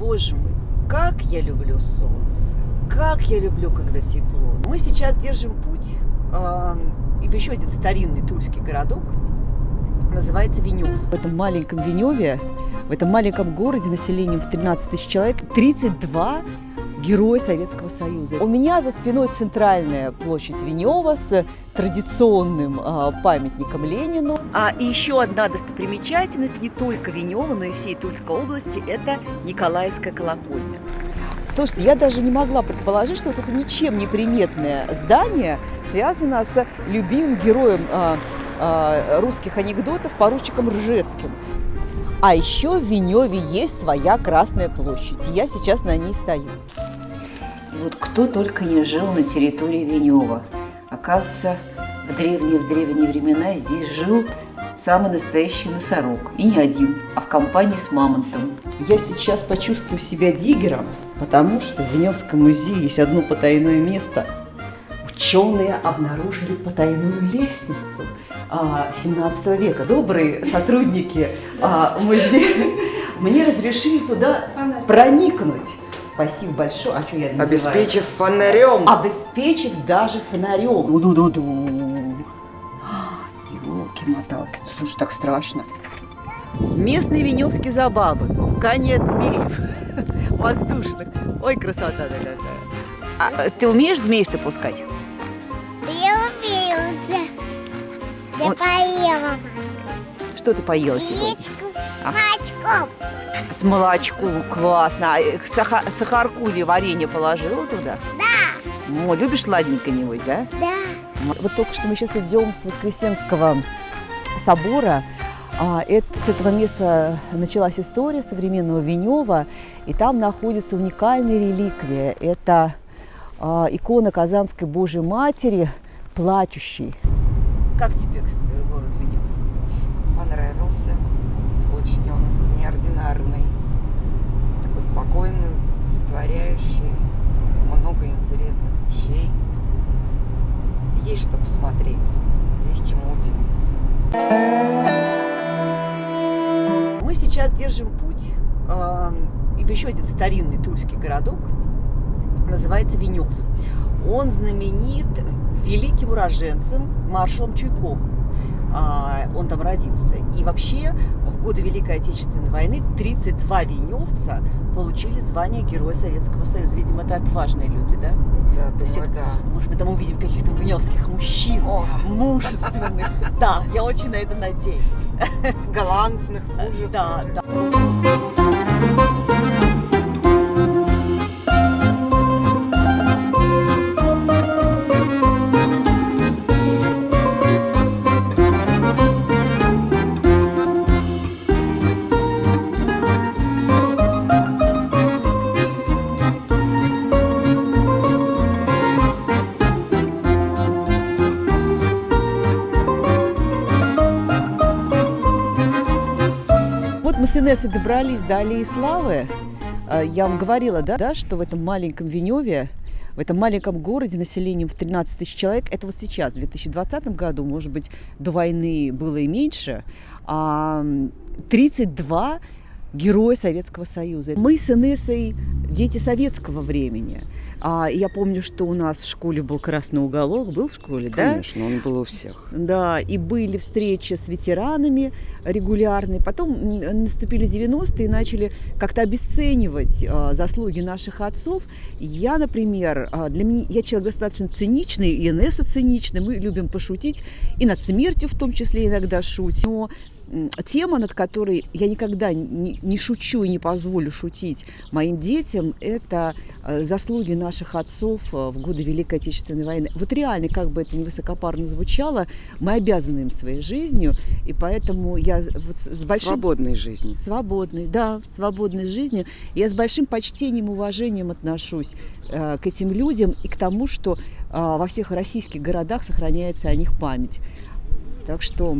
Боже мой, как я люблю солнце, как я люблю, когда тепло. Мы сейчас держим путь э, в еще один старинный тульский городок, называется Венев. В этом маленьком Веневе, в этом маленьком городе населением в 13 тысяч человек, 32 героя Советского Союза. У меня за спиной центральная площадь Венева с традиционным э, памятником Ленину. А еще одна достопримечательность не только Венева, но и всей Тульской области – это Николаевская колокольня. Слушайте, я даже не могла предположить, что вот это ничем не приметное здание связано с любимым героем э, э, русских анекдотов поручиком Ржевским. А еще в Веневе есть своя Красная площадь. Я сейчас на ней стою. Вот кто только не жил на территории Венева. Оказывается, в древние-в древние времена здесь жил самый настоящий носорог. И не один, а в компании с мамонтом. Я сейчас почувствую себя диггером, потому что в Веневском музее есть одно потайное место. Ученые обнаружили потайную лестницу 17 а, века. Добрые сотрудники а, музея мне разрешили туда проникнуть. Спасибо большое. А что я называю? Обеспечив фонарем. Обеспечив даже фонарем. Ду-ду-ду-ду. Елки-моталки, слушай, так страшно. Местные веневские забавы, пускание змеев воздушных. Ой, красота такая. А, ты умеешь змеев-то пускать? Я умею. Я вот. поела. Что ты поела сегодня? А? Молочком. С молочком, классно. А э, сахар, сахарку или варенье положила туда? Да. О, любишь сладенькое, небось, да? Да. Вот только что мы сейчас идем с Воскресенского собора. А, это, с этого места началась история современного Венева, и там находится уникальная реликвия. Это а, икона Казанской Божьей Матери, плачущей. Как тебе город Венев? Понравился. Неординарный. Такой спокойный, творяющий. Много интересных вещей. Есть что посмотреть, есть чему удивиться. Мы сейчас держим путь э, в еще один старинный тульский городок, называется Венев. Он знаменит великим уроженцем маршалом Чуйковым. Э, он там родился. И вообще в годы Великой Отечественной войны 32 веневца получили звание Героя Советского Союза. Видимо, это отважные люди, да? Да, То есть, да. Может, мы там увидим каких-то веневских мужчин, О. мужественных. Да, я очень на это надеюсь. Галантных, мужественных. Да, да. Инессой добрались до Аллеи Славы. А, я вам говорила, да, да, что в этом маленьком Веневе, в этом маленьком городе населением в 13 тысяч человек, это вот сейчас, в 2020 году, может быть, до войны было и меньше, 32 а, героя Советского Союза. Мы с Инессой дети советского времени. А, я помню, что у нас в школе был красный уголок, был в школе, Конечно, да? Конечно, он был у всех. Да, и были встречи с ветеранами регулярные. Потом наступили 90-е и начали как-то обесценивать а, заслуги наших отцов. Я, например, а, для меня, я человек достаточно циничный, и Инесса циничный, мы любим пошутить, и над смертью в том числе иногда шутим. Но тема, над которой я никогда не, не шучу и не позволю шутить моим детям, это э, заслуги наших отцов э, в годы Великой Отечественной войны. Вот реально, как бы это ни высокопарно звучало, мы обязаны им своей жизнью, и поэтому я вот с большим... Свободной жизнью. Свободной, да, свободной жизнью. Я с большим почтением и уважением отношусь э, к этим людям и к тому, что э, во всех российских городах сохраняется о них память. Так что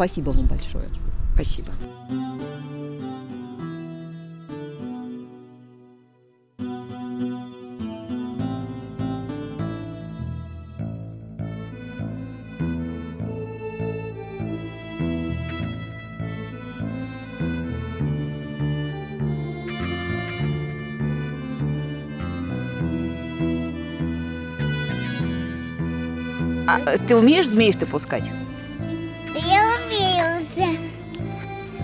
Спасибо вам большое. Спасибо. А э, ты умеешь змеев-то пускать?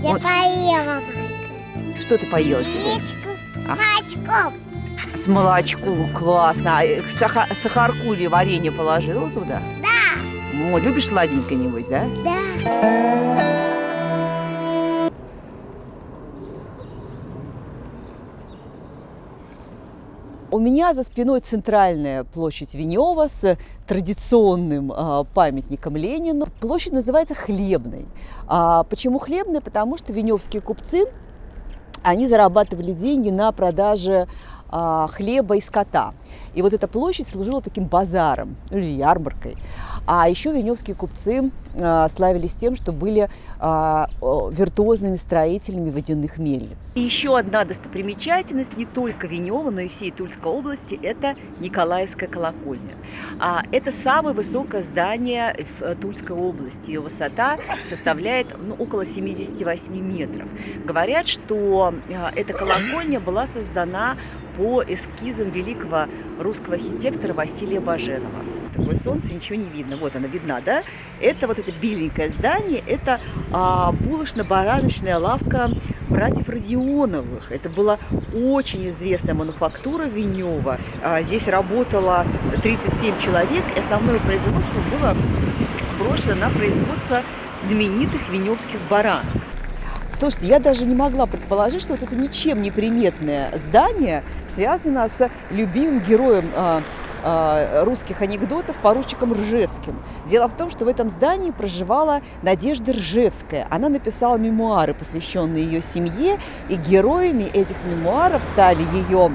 Я Вот. поела Что ты поела сегодня? А. молочком. С молочком, классно. А э, саха- сахарку или варенье положила туда? Да, О, любишь сладенькое, небось, да? да. У меня за спиной центральная площадь Венева с традиционным а, памятником Ленину. Площадь называется Хлебной. А, почему Хлебной? Потому что веневские купцы, они зарабатывали деньги на продаже а, хлеба и скота. И вот эта площадь служила таким базаром или ярмаркой. А еще веневские купцы славились тем, что были а, виртуозными строителями водяных мельниц. И еще одна достопримечательность не только Венева, но и всей Тульской области – это Николаевская колокольня. А, это самое высокое здание в э, Тульской области. Ее высота составляет ну, около 78 метров. Говорят, что а, эта колокольня была создана по эскизам великого русского архитектора Василия Баженова. Такое солнце, ничего не видно. Вот она видна, да? Это вот это беленькое здание, это а, булочно-бараночная лавка братьев Родионовых. Это была очень известная мануфактура Венева. А, здесь работало 37 человек, и основное производство было брошено на производство знаменитых веневских баранок. Слушайте, я даже не могла предположить, что вот это ничем не приметное здание связано с любимым героем а, русских анекдотов поручиком Ржевским. Дело в том, что в этом здании проживала Надежда Ржевская. Она написала мемуары, посвященные ее семье, и героями этих мемуаров стали ее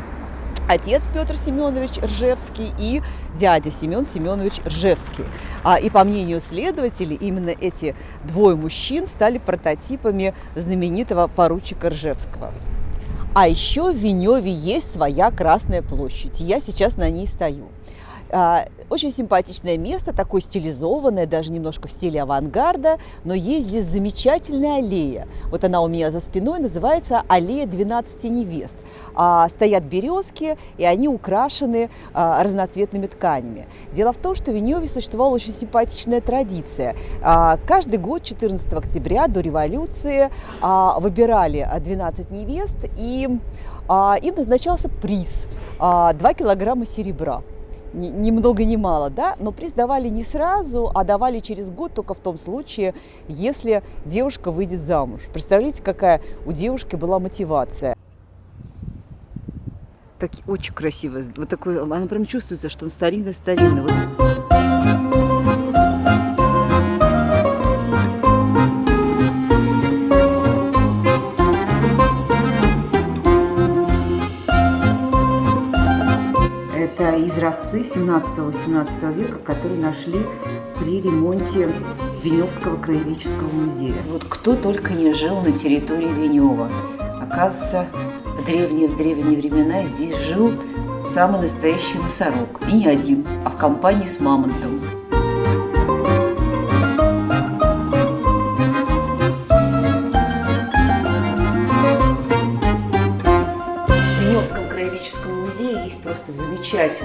отец Петр Семенович Ржевский и дядя Семен Семенович Ржевский. А, и по мнению следователей, именно эти двое мужчин стали прототипами знаменитого поручика Ржевского. А еще в Веневе есть своя Красная площадь. Я сейчас на ней стою. А, Очень симпатичное место, такое стилизованное, даже немножко в стиле авангарда, но есть здесь замечательная аллея. Вот она у меня за спиной, называется аллея 12 невест. А, Стоят березки, и они украшены а, разноцветными тканями. Дело в том, что в Веневе существовала очень симпатичная традиция. Каждый год, 14 октября, до революции, выбирали а, 12 невест, и им назначался приз а, 2 килограмма серебра ни, ни много ни мало, да, но приз давали не сразу, а давали через год только в том случае, если девушка выйдет замуж. Представляете, какая у девушки была мотивация? Так, очень красиво. Вот такой, она прям чувствуется, что он старинный-старинный. Вот. 17-18 века, которые нашли при ремонте Веневского краеведческого музея. Вот кто только не жил на территории Венева. Оказывается, в древние, в древние времена здесь жил самый настоящий носорог. И не один, а в компании с мамонтом.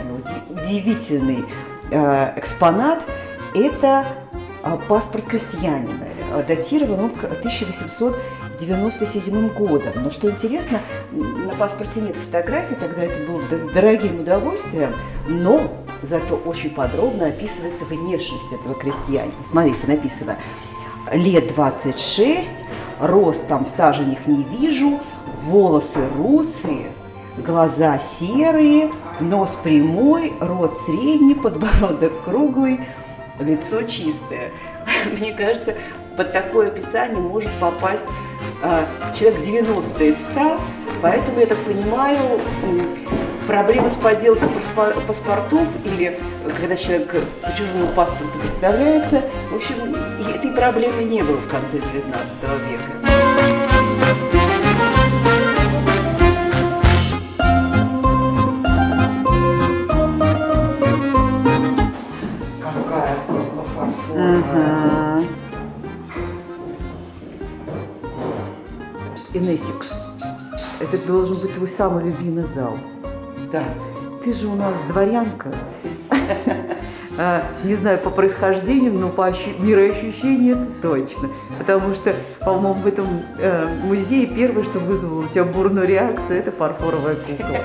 Уди- удивительный э, экспонат. Это э, паспорт крестьянина. Э, Датирован он к 1897 годом. Но что интересно, на паспорте нет фотографий, тогда это было дорогим удовольствием, но зато очень подробно описывается внешность этого крестьянина. Смотрите, написано лет 26, рост там в саженях не вижу, волосы русые, глаза серые, нос прямой, рот средний, подбородок круглый, лицо чистое. Мне кажется, под такое описание может попасть а, человек 90 из 100, поэтому, я так понимаю, м, проблемы с подделкой паспо- паспортов или когда человек по чужому паспорту представляется, в общем, этой проблемы не было в конце 19 века. Инесик, это должен быть твой самый любимый зал. Да. Ты же у нас дворянка. а, не знаю, по происхождению, но по ощу- мироощущению это точно. Потому что, по-моему, в этом э, музее первое, что вызвало у тебя бурную реакцию, это фарфоровая кукла.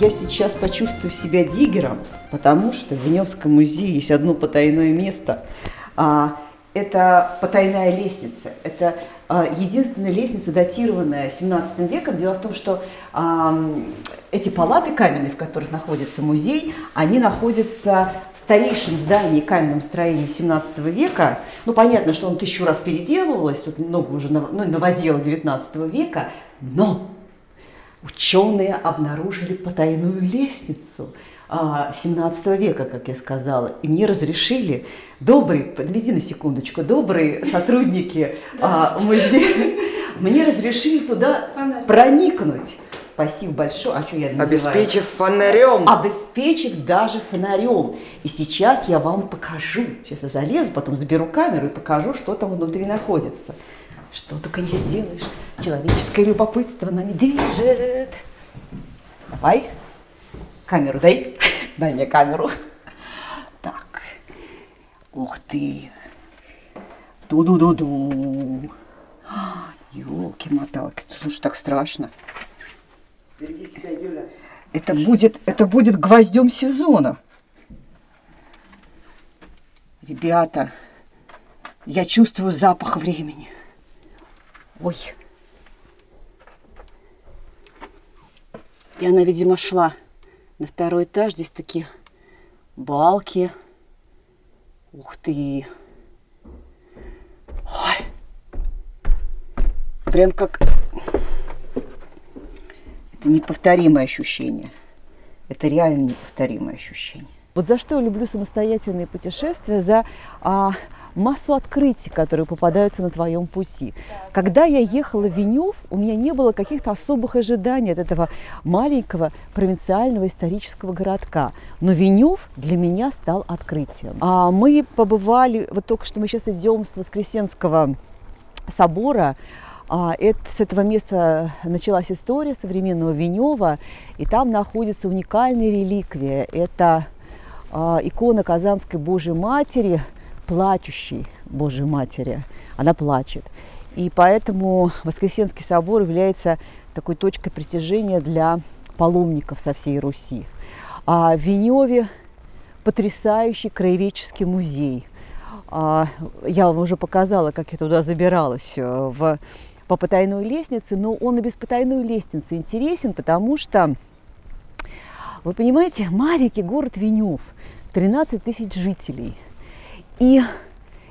Я сейчас почувствую себя диггером, потому что в Веневском музее есть одно потайное место. А, это потайная лестница. Это а, единственная лестница, датированная 17 веком. Дело в том, что а, эти палаты каменные, в которых находится музей, они находятся в старейшем здании каменном строении 17 века. Ну, понятно, что он тысячу раз переделывалось, тут много уже нав- ну, новодела 19 века, но Ученые обнаружили потайную лестницу а, 17 века, как я сказала, и мне разрешили, добрые, подведи на секундочку, добрые сотрудники а, музея, мне разрешили туда проникнуть. Спасибо большое. А что я называю? Обеспечив фонарем. обеспечив даже фонарем. И сейчас я вам покажу. Сейчас я залезу, потом заберу камеру и покажу, что там внутри находится. Что только не сделаешь. Человеческое любопытство нами движет. Давай. Камеру дай. Дай мне камеру. Так. Ух ты. Ду-ду-ду-ду. Елки-моталки. Слушай, так страшно. Береги себя, Юля. Это будет, это будет гвоздем сезона. Ребята, я чувствую запах времени. Ой. И она, видимо, шла на второй этаж. Здесь такие балки. Ух ты. Ой. Прям как это неповторимое ощущение. Это реально неповторимое ощущение. Вот за что я люблю самостоятельные путешествия? За а, массу открытий, которые попадаются на твоем пути. Когда я ехала в Венев, у меня не было каких-то особых ожиданий от этого маленького провинциального исторического городка. Но Венев для меня стал открытием. А мы побывали, вот только что мы сейчас идем с Воскресенского собора, а, это, с этого места началась история современного Венева, и там находится уникальная реликвия. Это а, икона Казанской Божьей Матери, плачущей Божьей Матери. Она плачет. И поэтому Воскресенский собор является такой точкой притяжения для паломников со всей Руси. А в Веневе потрясающий краеведческий музей. А, Я вам уже показала, как я туда забиралась э, в, по потайной лестнице, но он и без потайной лестницы интересен, потому что, вы понимаете, маленький город Венев, 13 тысяч жителей. И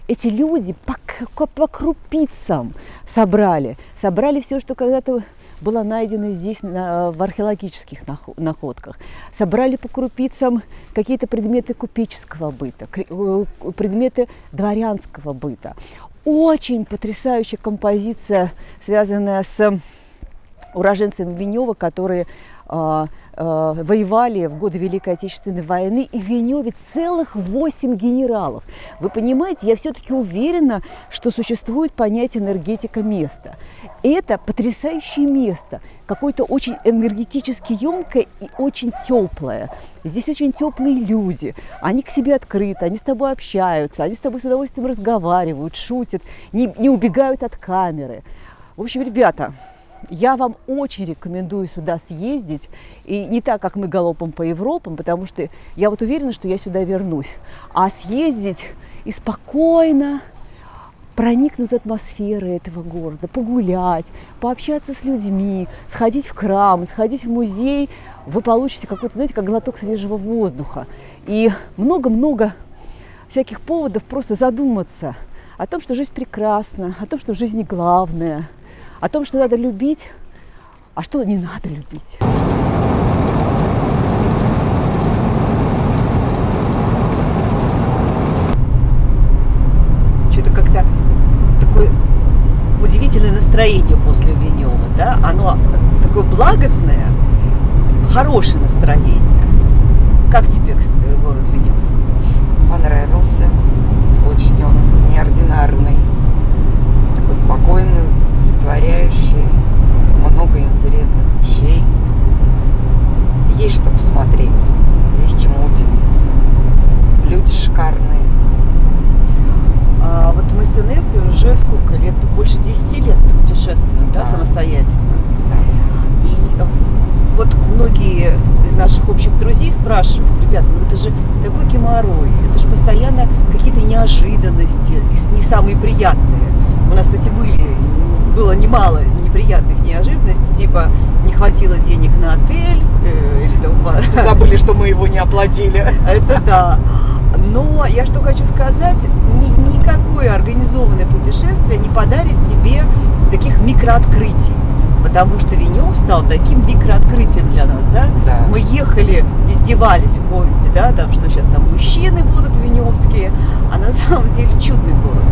эти люди по, к- по крупицам собрали, собрали все, что когда-то было найдено здесь на- в археологических нах- находках. Собрали по крупицам какие-то предметы купеческого быта, предметы дворянского быта. Очень потрясающая композиция, связанная с уроженцами Венева, которые а, а, воевали в годы Великой Отечественной войны, и в Веневе целых восемь генералов. Вы понимаете, я все-таки уверена, что существует понятие энергетика места. Это потрясающее место, какое-то очень энергетически емкое и очень теплое. Здесь очень теплые люди, они к себе открыты, они с тобой общаются, они с тобой с удовольствием разговаривают, шутят, не, не убегают от камеры. В общем, ребята, я вам очень рекомендую сюда съездить. И не так, как мы галопом по Европам, потому что я вот уверена, что я сюда вернусь. А съездить и спокойно проникнуть в атмосферу этого города, погулять, пообщаться с людьми, сходить в храм, сходить в музей, вы получите какой-то, знаете, как глоток свежего воздуха. И много-много всяких поводов просто задуматься о том, что жизнь прекрасна, о том, что в жизни главное, о том, что надо любить, а что не надо любить. Что-то как-то такое удивительное настроение после Венева, да? Оно такое благостное, хорошее настроение. Как тебе кстати, город Венев? Понравился. Очень он неординарный. интересных вещей. Есть что посмотреть, есть чему удивиться. Люди шикарные. А вот мы с Инессой уже сколько лет? Больше 10 лет путешествуем, да, да самостоятельно. И вот многие из наших общих друзей спрашивают, ребят, ну это же такой геморрой, это же постоянно какие-то неожиданности, не самые приятные. У нас, кстати, были, было немало неприятных неожиданностей, типа не хватило денег на отель э, или тому Забыли, что мы его не оплатили. это да. Но я что хочу сказать, ни- никакое организованное путешествие не подарит тебе таких микрооткрытий. Потому что Венев стал таким микрооткрытием для нас, да? Да. Мы ехали, издевались, помните, да, там, что сейчас там мужчины будут веневские, а на самом деле чудный город,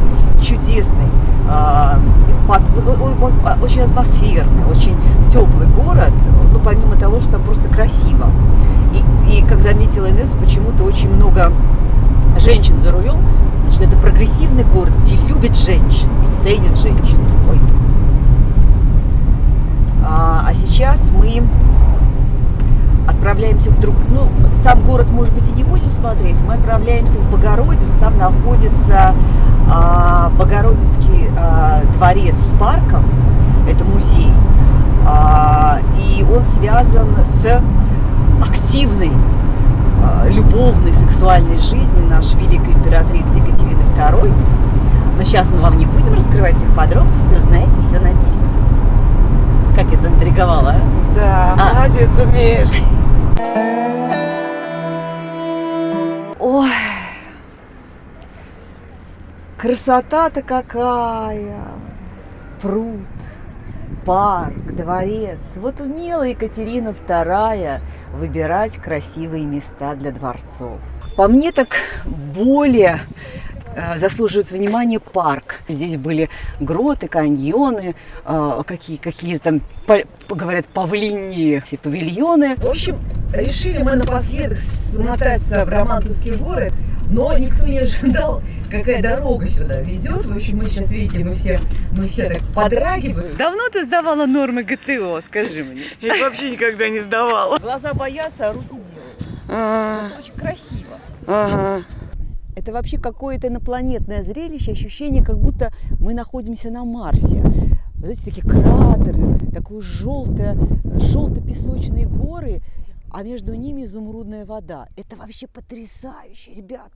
чудесный, а, под- он, он- он очень атмосферный, очень теплый город, ну, помимо того, что там просто красиво. И, и как заметила Инесса, почему-то очень много женщин за рулем, значит, это прогрессивный город, где любят женщин и ценят женщин. Ой. А, а сейчас мы отправляемся в друг... Ну, сам город, может быть, и не будем смотреть. Мы отправляемся в Богородиц. Там находится а, Богородицкий а, дворец с парком. Это музей. А, и он связан с активной любовной сексуальной жизнью нашей великой императрицы Екатерины II. Но сейчас мы вам не будем раскрывать их подробности, узнаете все на месте. Как я заинтриговала, а? Да, А. молодец, умеешь. Ой, красота-то какая! Пруд, парк, дворец. Вот умела Екатерина II выбирать красивые места для дворцов. По мне так более заслуживает внимания парк. Здесь были гроты, каньоны, э, какие, какие там, по- говорят, павлиньи павильоны. В общем, решили мы напоследок смотаться в Романцевский город, но никто не ожидал, какая дорога сюда ведет. В общем, мы сейчас, видите, мы все, мы все так подрагиваем. Давно ты сдавала нормы ГТО, скажи мне? Я вообще никогда не сдавала. Глаза боятся, а руки делают. А, Это очень красиво. Ага. Это вообще какое-то инопланетное зрелище, ощущение, как будто мы находимся на Марсе. Вот эти такие кратеры, такие желтые, желто-песочные горы, а между ними изумрудная вода. Это вообще потрясающе, ребята.